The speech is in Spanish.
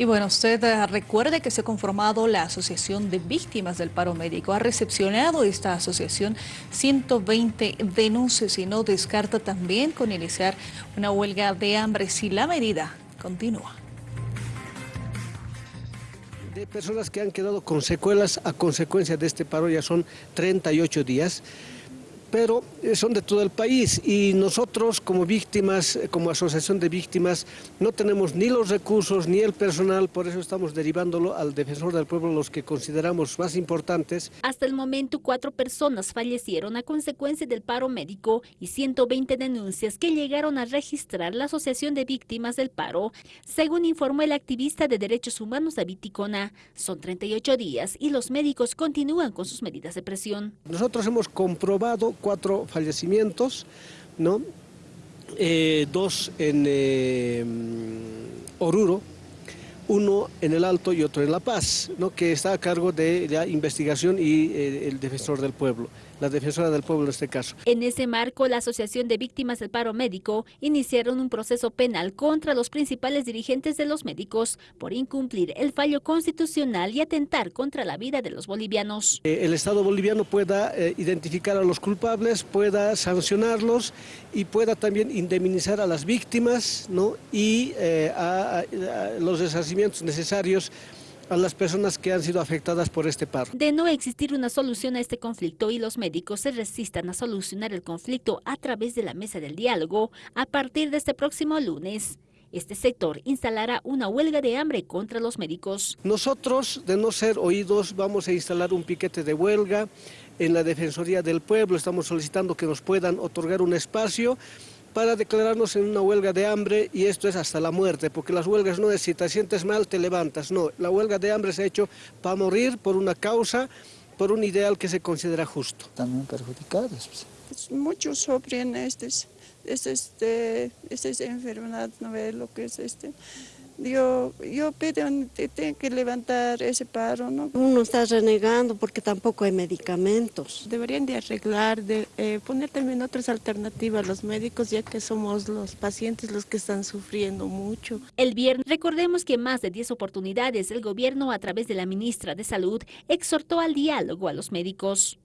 Y bueno, usted eh, recuerde que se ha conformado la Asociación de Víctimas del Paro Médico. Ha recepcionado esta asociación 120 denuncias y no descarta también con iniciar una huelga de hambre si la medida continúa. De personas que han quedado con secuelas a consecuencia de este paro ya son 38 días pero eh, son de todo el país y nosotros como víctimas, eh, como asociación de víctimas, no tenemos ni los recursos ni el personal, por eso estamos derivándolo al defensor del pueblo, los que consideramos más importantes. Hasta el momento, cuatro personas fallecieron a consecuencia del paro médico y 120 denuncias que llegaron a registrar la Asociación de Víctimas del Paro, según informó el activista de derechos humanos David Ticona. Son 38 días y los médicos continúan con sus medidas de presión. Nosotros hemos comprobado cuatro fallecimientos, ¿no? Eh, dos en eh, Oruro, uno en el Alto y otro en La Paz, ¿no? que está a cargo de la investigación y eh, el defensor del pueblo la defensora del pueblo en este caso. En ese marco, la Asociación de Víctimas del Paro Médico iniciaron un proceso penal contra los principales dirigentes de los médicos por incumplir el fallo constitucional y atentar contra la vida de los bolivianos. Eh, el Estado boliviano pueda eh, identificar a los culpables, pueda sancionarlos y pueda también indemnizar a las víctimas ¿no? y a, los necesarios a las personas que han sido afectadas por este paro. De no existir una solución a este conflicto y los médicos se resistan a solucionar el conflicto a través de la mesa del diálogo, a partir de este próximo lunes, este sector instalará una huelga de hambre contra los médicos. Nosotros, de no ser oídos, vamos a instalar un piquete de huelga en la Defensoría del Pueblo. Estamos solicitando que nos puedan otorgar un espacio para declararnos en una huelga de hambre y esto es hasta la muerte, porque las huelgas no es si te sientes mal te levantas, no, la huelga de hambre se ha hecho para morir por una causa, por un ideal que se considera justo. También perjudicados. Pues. Muchos sufren este, este, este, esta enfermedad, no ve lo que es este yo, yo pido que que levantar ese paro, ¿no? Uno está renegando porque tampoco hay medicamentos. Deberían de arreglar, de eh, poner también otras alternativas a los médicos, ya que somos los pacientes los que están sufriendo mucho. El viernes, recordemos que más de 10 oportunidades el gobierno a través de la ministra de Salud exhortó al diálogo a los médicos.